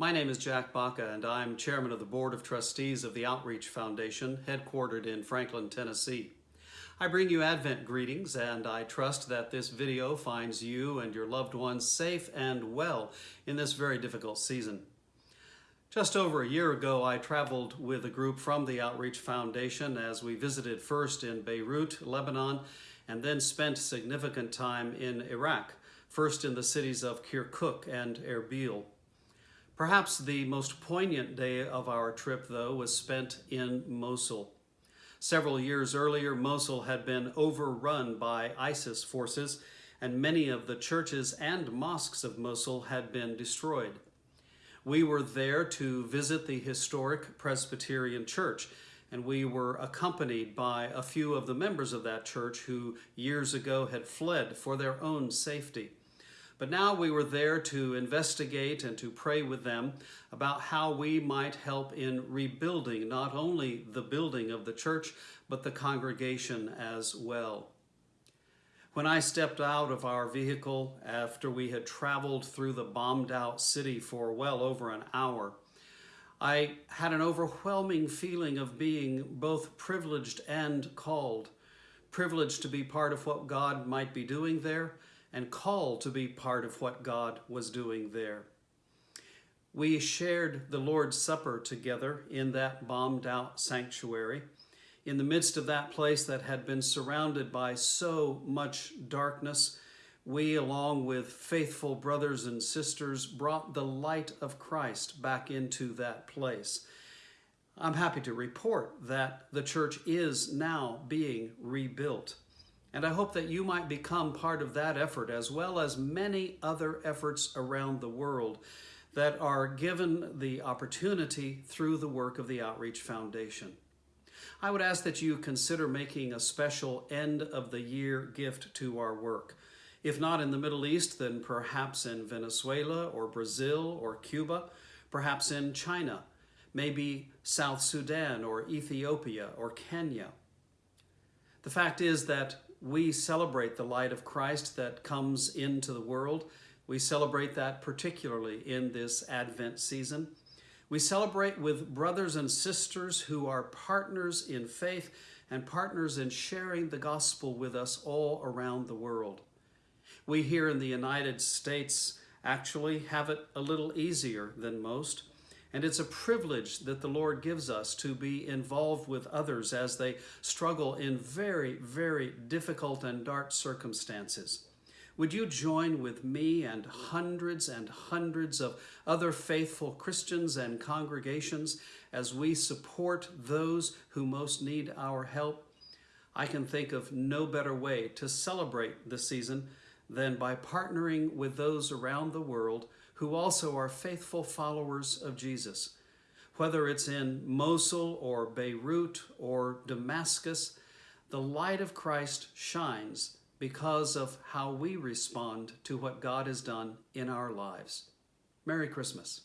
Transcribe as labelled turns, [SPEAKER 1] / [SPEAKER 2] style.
[SPEAKER 1] My name is Jack Baca, and I'm chairman of the Board of Trustees of the Outreach Foundation, headquartered in Franklin, Tennessee. I bring you Advent greetings, and I trust that this video finds you and your loved ones safe and well in this very difficult season. Just over a year ago, I traveled with a group from the Outreach Foundation as we visited first in Beirut, Lebanon, and then spent significant time in Iraq, first in the cities of Kirkuk and Erbil. Perhaps the most poignant day of our trip, though, was spent in Mosul. Several years earlier, Mosul had been overrun by ISIS forces, and many of the churches and mosques of Mosul had been destroyed. We were there to visit the historic Presbyterian Church, and we were accompanied by a few of the members of that church who years ago had fled for their own safety. But now we were there to investigate and to pray with them about how we might help in rebuilding not only the building of the church, but the congregation as well. When I stepped out of our vehicle after we had traveled through the bombed out city for well over an hour, I had an overwhelming feeling of being both privileged and called. Privileged to be part of what God might be doing there, and called to be part of what God was doing there. We shared the Lord's Supper together in that bombed out sanctuary. In the midst of that place that had been surrounded by so much darkness, we, along with faithful brothers and sisters, brought the light of Christ back into that place. I'm happy to report that the church is now being rebuilt. And I hope that you might become part of that effort as well as many other efforts around the world that are given the opportunity through the work of the Outreach Foundation. I would ask that you consider making a special end of the year gift to our work. If not in the Middle East, then perhaps in Venezuela or Brazil or Cuba, perhaps in China, maybe South Sudan or Ethiopia or Kenya. The fact is that we celebrate the light of Christ that comes into the world. We celebrate that particularly in this Advent season. We celebrate with brothers and sisters who are partners in faith and partners in sharing the gospel with us all around the world. We here in the United States actually have it a little easier than most. And it's a privilege that the Lord gives us to be involved with others as they struggle in very, very difficult and dark circumstances. Would you join with me and hundreds and hundreds of other faithful Christians and congregations as we support those who most need our help? I can think of no better way to celebrate the season than by partnering with those around the world who also are faithful followers of Jesus. Whether it's in Mosul or Beirut or Damascus, the light of Christ shines because of how we respond to what God has done in our lives. Merry Christmas.